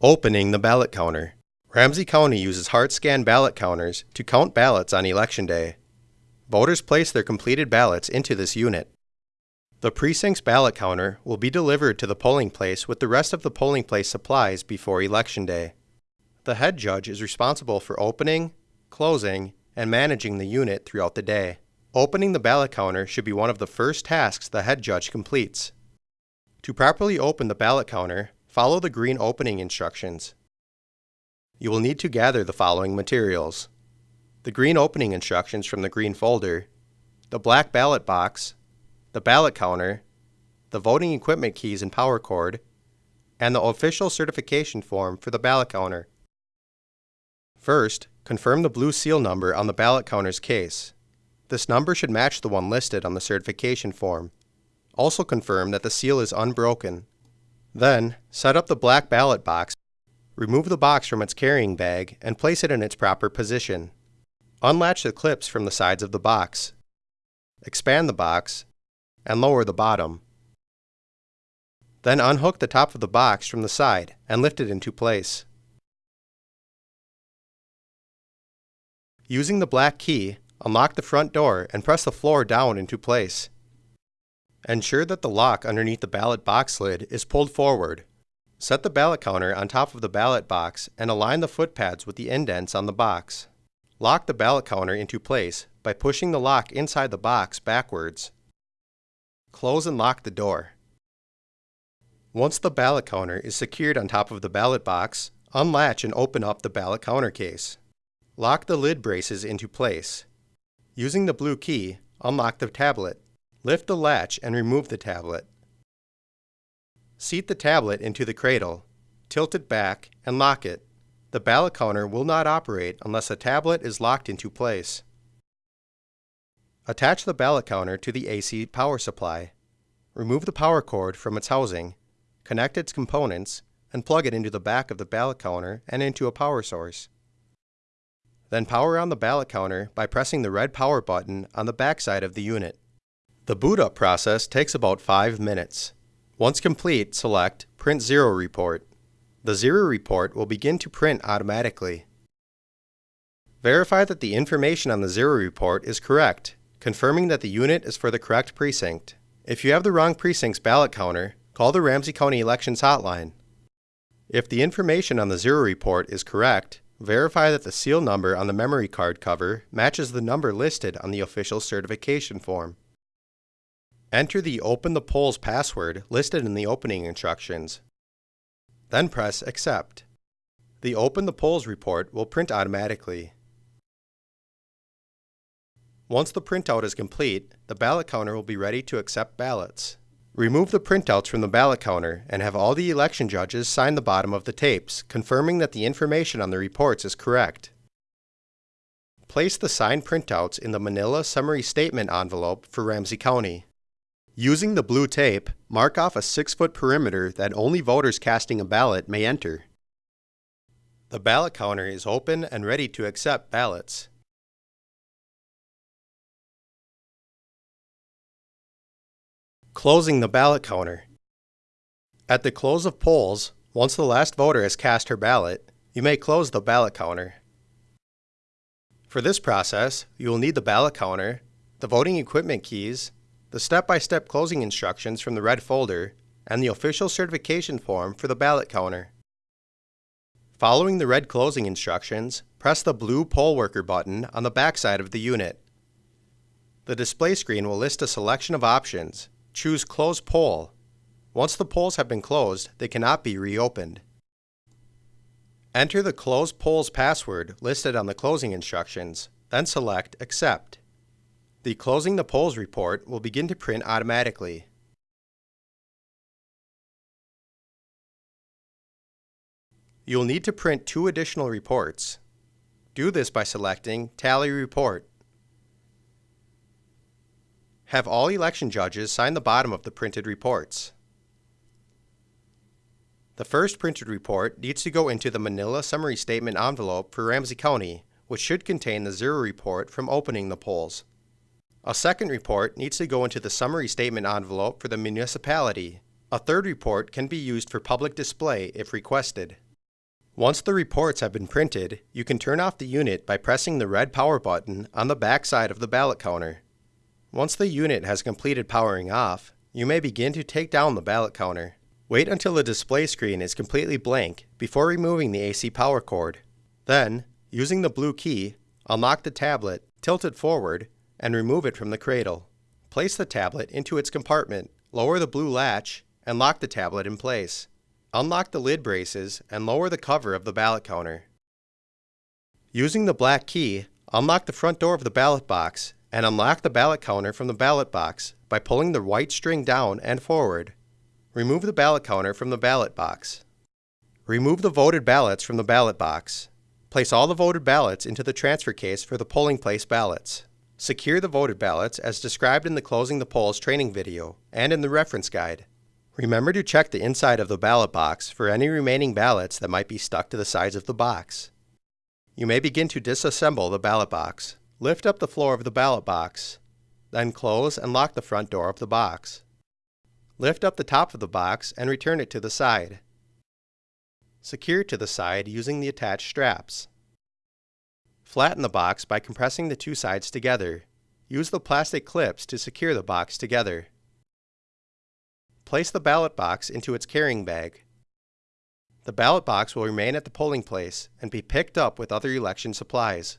Opening the ballot counter. Ramsey County uses hard HeartScan ballot counters to count ballots on Election Day. Voters place their completed ballots into this unit. The precinct's ballot counter will be delivered to the polling place with the rest of the polling place supplies before Election Day. The head judge is responsible for opening, closing, and managing the unit throughout the day. Opening the ballot counter should be one of the first tasks the head judge completes. To properly open the ballot counter, Follow the green opening instructions. You will need to gather the following materials. The green opening instructions from the green folder, the black ballot box, the ballot counter, the voting equipment keys and power cord, and the official certification form for the ballot counter. First, confirm the blue seal number on the ballot counter's case. This number should match the one listed on the certification form. Also confirm that the seal is unbroken then, set up the black ballot box, remove the box from its carrying bag, and place it in its proper position. Unlatch the clips from the sides of the box. Expand the box, and lower the bottom. Then unhook the top of the box from the side and lift it into place. Using the black key, unlock the front door and press the floor down into place. Ensure that the lock underneath the ballot box lid is pulled forward. Set the ballot counter on top of the ballot box and align the foot pads with the indents on the box. Lock the ballot counter into place by pushing the lock inside the box backwards. Close and lock the door. Once the ballot counter is secured on top of the ballot box, unlatch and open up the ballot counter case. Lock the lid braces into place. Using the blue key, unlock the tablet. Lift the latch and remove the tablet. Seat the tablet into the cradle, tilt it back, and lock it. The ballot counter will not operate unless the tablet is locked into place. Attach the ballot counter to the AC power supply. Remove the power cord from its housing, connect its components, and plug it into the back of the ballot counter and into a power source. Then power on the ballot counter by pressing the red power button on the back side of the unit. The boot up process takes about 5 minutes. Once complete, select Print Zero Report. The Zero Report will begin to print automatically. Verify that the information on the Zero Report is correct, confirming that the unit is for the correct precinct. If you have the wrong precinct's ballot counter, call the Ramsey County Elections Hotline. If the information on the Zero Report is correct, verify that the seal number on the memory card cover matches the number listed on the official certification form. Enter the Open the Polls password listed in the opening instructions. Then press Accept. The Open the Polls report will print automatically. Once the printout is complete, the ballot counter will be ready to accept ballots. Remove the printouts from the ballot counter and have all the election judges sign the bottom of the tapes, confirming that the information on the reports is correct. Place the signed printouts in the Manila Summary Statement envelope for Ramsey County. Using the blue tape, mark off a 6-foot perimeter that only voters casting a ballot may enter. The ballot counter is open and ready to accept ballots. Closing the ballot counter. At the close of polls, once the last voter has cast her ballot, you may close the ballot counter. For this process, you will need the ballot counter, the voting equipment keys, the step-by-step -step closing instructions from the red folder, and the official certification form for the ballot counter. Following the red closing instructions, press the blue poll worker button on the backside of the unit. The display screen will list a selection of options. Choose Close Poll. Once the polls have been closed, they cannot be reopened. Enter the Close Polls password listed on the closing instructions, then select Accept. The Closing the Polls report will begin to print automatically. You will need to print two additional reports. Do this by selecting Tally Report. Have all election judges sign the bottom of the printed reports. The first printed report needs to go into the Manila Summary Statement envelope for Ramsey County, which should contain the zero report from opening the polls. A second report needs to go into the summary statement envelope for the municipality. A third report can be used for public display if requested. Once the reports have been printed, you can turn off the unit by pressing the red power button on the back side of the ballot counter. Once the unit has completed powering off, you may begin to take down the ballot counter. Wait until the display screen is completely blank before removing the AC power cord. Then, using the blue key, unlock the tablet, tilt it forward, and remove it from the cradle. Place the tablet into its compartment, lower the blue latch, and lock the tablet in place. Unlock the lid braces and lower the cover of the ballot counter. Using the black key, unlock the front door of the ballot box and unlock the ballot counter from the ballot box by pulling the white string down and forward. Remove the ballot counter from the ballot box. Remove the voted ballots from the ballot box. Place all the voted ballots into the transfer case for the polling place ballots. Secure the voted ballots as described in the Closing the Polls training video and in the reference guide. Remember to check the inside of the ballot box for any remaining ballots that might be stuck to the sides of the box. You may begin to disassemble the ballot box. Lift up the floor of the ballot box, then close and lock the front door of the box. Lift up the top of the box and return it to the side. Secure to the side using the attached straps. Flatten the box by compressing the two sides together. Use the plastic clips to secure the box together. Place the ballot box into its carrying bag. The ballot box will remain at the polling place and be picked up with other election supplies.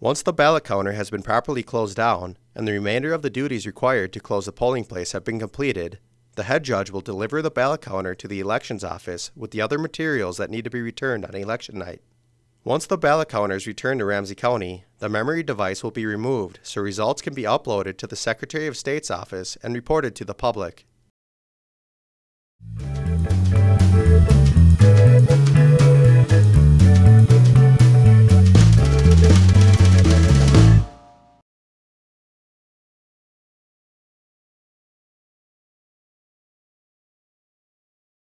Once the ballot counter has been properly closed down and the remainder of the duties required to close the polling place have been completed, the head judge will deliver the ballot counter to the elections office with the other materials that need to be returned on election night. Once the ballot counter is returned to Ramsey County, the memory device will be removed so results can be uploaded to the Secretary of State's office and reported to the public.